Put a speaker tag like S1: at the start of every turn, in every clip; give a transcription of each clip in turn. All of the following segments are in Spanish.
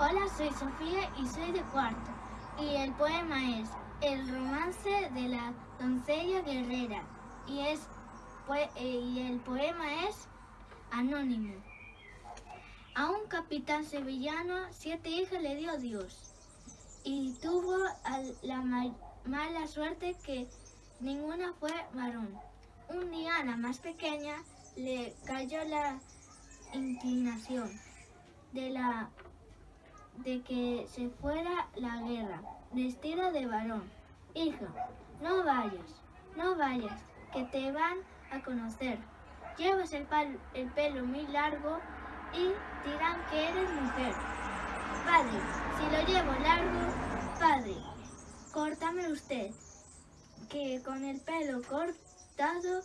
S1: Hola, soy Sofía y soy de cuarto. Y el poema es El romance de la doncella guerrera. Y, es, eh, y el poema es Anónimo. A un capitán sevillano siete hijas le dio Dios. Y tuvo la mala suerte que ninguna fue varón. Un día la más pequeña le cayó la inclinación de la de que se fuera la guerra, vestida de varón. Hija, no vayas, no vayas, que te van a conocer. Llevas el, el pelo muy largo y dirán que eres mujer. Padre, si lo llevo largo, padre, córtame usted, que con el pelo cortado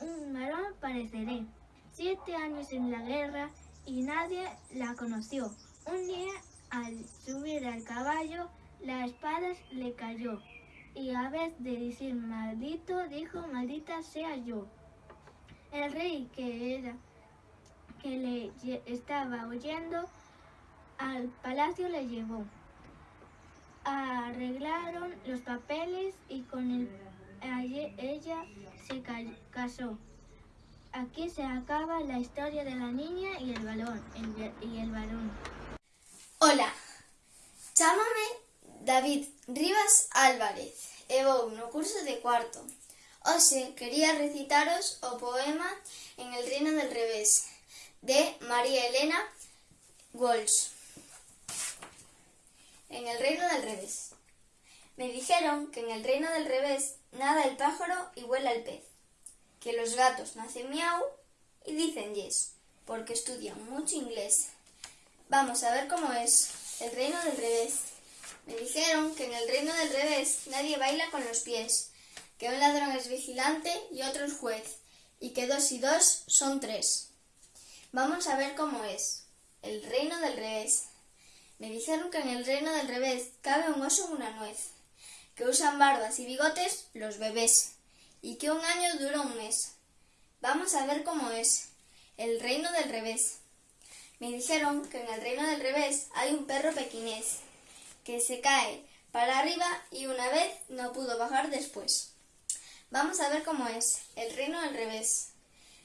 S1: un varón pareceré. Siete años en la guerra y nadie la conoció. Un día al subir al caballo, la espada le cayó, y a vez de decir maldito, dijo maldita sea yo. El rey que era que le estaba oyendo al palacio le llevó. Arreglaron los papeles y con el, ella se casó. Aquí se acaba la historia de la niña y el balón y el varón.
S2: Ola, chámame David Rivas Álvarez e vou no curso de cuarto. Hoxe quería recitaros o poema En el reino del revés de María Elena Walsh. En el reino del revés. Me dijeron que en el reino del revés nada el pájaro y vuela el pez, que los gatos nacen miau y dicen yes, porque estudian mucho inglés. Vamos a ver cómo es el reino del revés. Me dijeron que en el reino del revés nadie baila con los pies, que un ladrón es vigilante y otro es juez, y que dos y dos son tres. Vamos a ver cómo es el reino del revés. Me dijeron que en el reino del revés cabe un oso en una nuez, que usan barbas y bigotes los bebés, y que un año dura un mes. Vamos a ver cómo es el reino del revés. Me dijeron que en el reino del revés hay un perro pequinés, que se cae para arriba y una vez no pudo bajar después. Vamos a ver cómo es el reino del revés.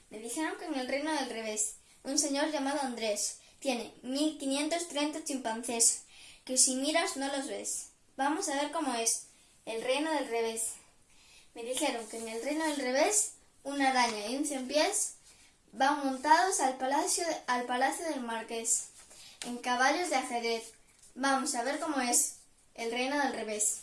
S2: Me dijeron que en el reino del revés un señor llamado Andrés tiene 1530 chimpancés, que si miras no los ves. Vamos a ver cómo es el reino del revés. Me dijeron que en el reino del revés una araña y un cien pies van montados al palacio, al palacio del marqués, en caballos de ajedrez. Vamos a ver cómo es el reino del revés.